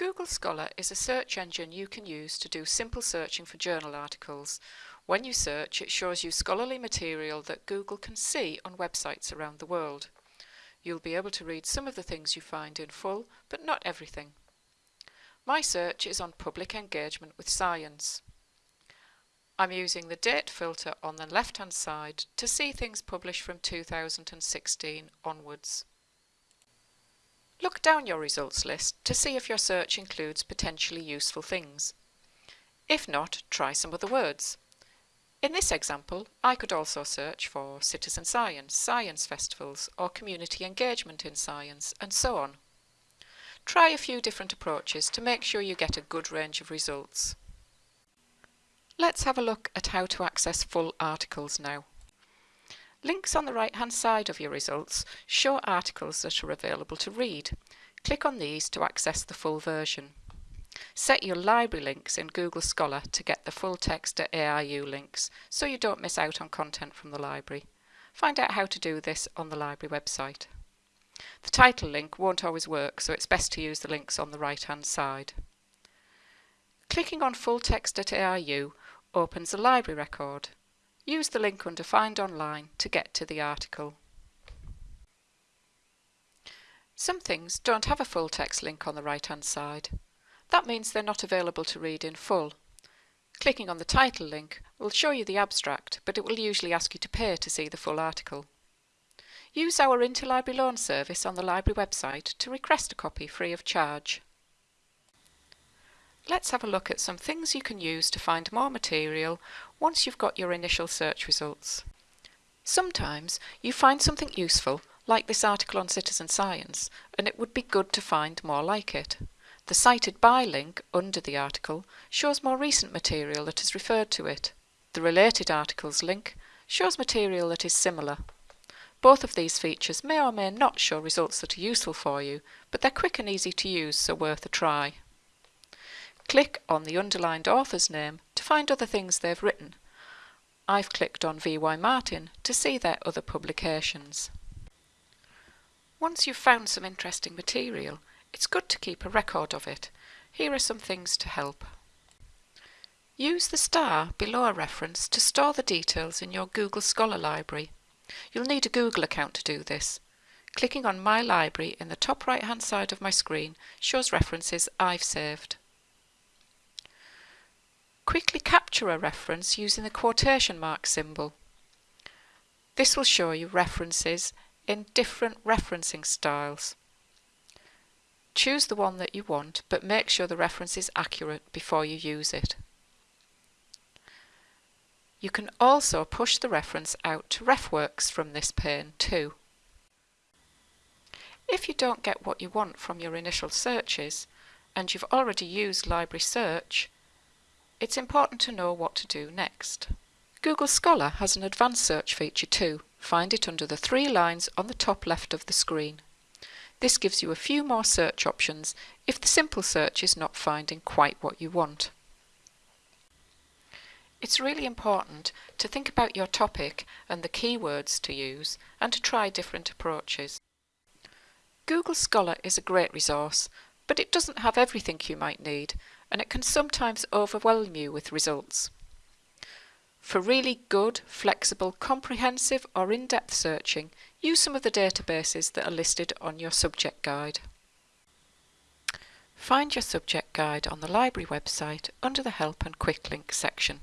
Google Scholar is a search engine you can use to do simple searching for journal articles. When you search, it shows you scholarly material that Google can see on websites around the world. You'll be able to read some of the things you find in full, but not everything. My search is on public engagement with science. I'm using the date filter on the left hand side to see things published from 2016 onwards. Look down your results list to see if your search includes potentially useful things. If not, try some other words. In this example, I could also search for citizen science, science festivals, or community engagement in science, and so on. Try a few different approaches to make sure you get a good range of results. Let's have a look at how to access full articles now. Links on the right hand side of your results show articles that are available to read. Click on these to access the full version. Set your library links in Google Scholar to get the full text at ARU links so you don't miss out on content from the library. Find out how to do this on the library website. The title link won't always work so it's best to use the links on the right hand side. Clicking on full text at ARU opens a library record. Use the link under Find Online to get to the article. Some things don't have a full text link on the right hand side. That means they're not available to read in full. Clicking on the title link will show you the abstract, but it will usually ask you to pay to see the full article. Use our interlibrary loan service on the library website to request a copy free of charge. Let's have a look at some things you can use to find more material once you've got your initial search results. Sometimes you find something useful, like this article on citizen science, and it would be good to find more like it. The Cited By link under the article shows more recent material that has referred to it. The Related Articles link shows material that is similar. Both of these features may or may not show results that are useful for you, but they're quick and easy to use, so worth a try. Click on the underlined author's name to find other things they've written. I've clicked on V.Y. Martin to see their other publications. Once you've found some interesting material, it's good to keep a record of it. Here are some things to help. Use the star below a reference to store the details in your Google Scholar library. You'll need a Google account to do this. Clicking on My Library in the top right hand side of my screen shows references I've saved. Quickly capture a reference using the quotation mark symbol. This will show you references in different referencing styles. Choose the one that you want, but make sure the reference is accurate before you use it. You can also push the reference out to RefWorks from this pane too. If you don't get what you want from your initial searches, and you've already used Library Search, it's important to know what to do next. Google Scholar has an advanced search feature too. Find it under the three lines on the top left of the screen. This gives you a few more search options if the simple search is not finding quite what you want. It's really important to think about your topic and the keywords to use and to try different approaches. Google Scholar is a great resource, but it doesn't have everything you might need and it can sometimes overwhelm you with results. For really good, flexible, comprehensive or in-depth searching, use some of the databases that are listed on your subject guide. Find your subject guide on the library website under the Help and Quick Link section.